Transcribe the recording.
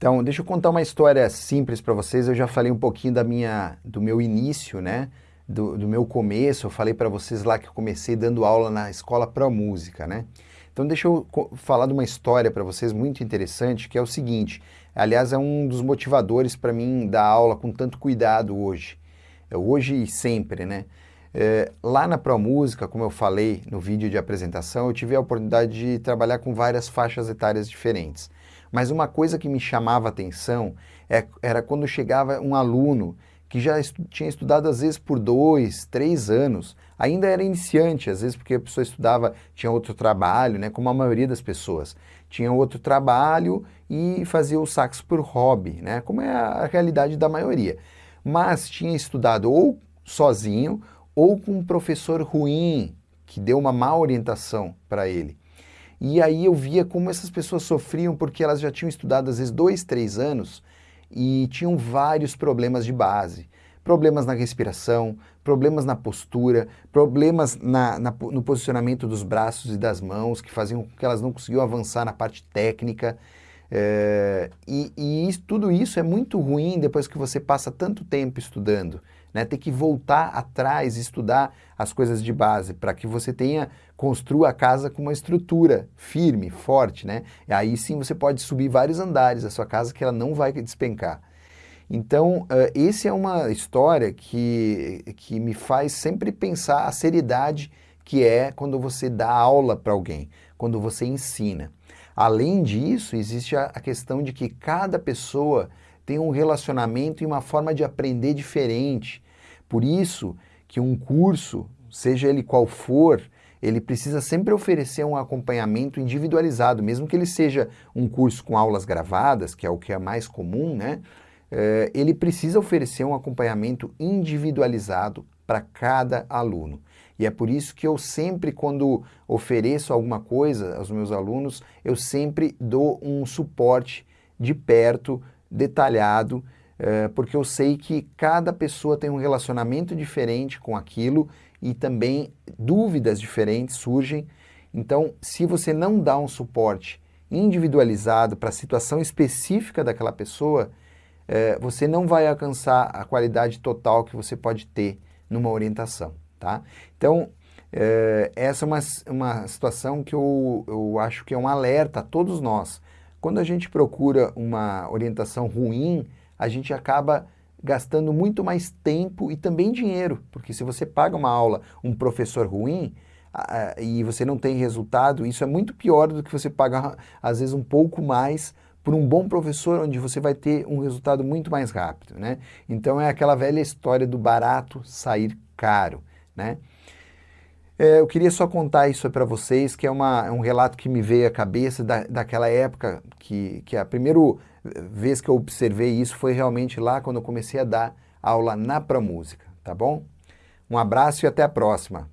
Então, deixa eu contar uma história simples para vocês. Eu já falei um pouquinho da minha, do meu início, né? Do, do meu começo. Eu falei para vocês lá que eu comecei dando aula na escola para música, né? Então, deixa eu falar de uma história para vocês muito interessante, que é o seguinte. Aliás, é um dos motivadores para mim dar aula com tanto cuidado hoje. É hoje e sempre, né? É, lá na Pro Música, como eu falei no vídeo de apresentação, eu tive a oportunidade de trabalhar com várias faixas etárias diferentes. Mas uma coisa que me chamava atenção é, era quando chegava um aluno que já estu tinha estudado às vezes por dois, três anos, ainda era iniciante, às vezes porque a pessoa estudava, tinha outro trabalho, né, como a maioria das pessoas. Tinha outro trabalho e fazia o sax por hobby, né, como é a realidade da maioria. Mas tinha estudado ou sozinho ou com um professor ruim, que deu uma má orientação para ele. E aí eu via como essas pessoas sofriam porque elas já tinham estudado às vezes dois, três anos e tinham vários problemas de base. Problemas na respiração, problemas na postura, problemas na, na, no posicionamento dos braços e das mãos, que faziam com que elas não conseguiam avançar na parte técnica. É, e, e isso, tudo isso é muito ruim depois que você passa tanto tempo estudando né? Ter que voltar atrás estudar as coisas de base para que você tenha, construa a casa com uma estrutura firme, forte, né? E aí sim você pode subir vários andares da sua casa que ela não vai despencar. Então, uh, esse é uma história que, que me faz sempre pensar a seriedade que é quando você dá aula para alguém, quando você ensina. Além disso, existe a, questão de que cada pessoa tem um relacionamento e uma forma de aprender diferente. Por isso que um curso, seja ele qual for, ele precisa sempre oferecer um acompanhamento individualizado, mesmo que ele seja um curso com aulas gravadas, que é o que é mais comum, né? É, ele precisa oferecer um acompanhamento individualizado para cada aluno. E é por isso que eu sempre, quando ofereço alguma coisa aos meus alunos, eu sempre dou um suporte de perto, detalhado, é, porque eu sei que cada pessoa tem um relacionamento diferente com aquilo e também dúvidas diferentes surgem. Então, se você não dá um suporte individualizado para a situação específica daquela pessoa, é, você não vai alcançar a qualidade total que você pode ter numa orientação. Tá? Então, é, essa é uma, uma situação que eu, eu acho que é um alerta a todos nós. Quando a gente procura uma orientação ruim, a gente acaba gastando muito mais tempo e também dinheiro, porque se você paga uma aula, um professor ruim, e você não tem resultado, isso é muito pior do que você pagar, às vezes, um pouco mais por um bom professor, onde você vai ter um resultado muito mais rápido, né? Então é aquela velha história do barato sair caro, né? É, eu queria só contar isso para vocês, que é, uma, é um relato que me veio à cabeça da, daquela época, que, que a primeira vez que eu observei isso foi realmente lá quando eu comecei a dar aula na Música, tá bom? Um abraço e até a próxima.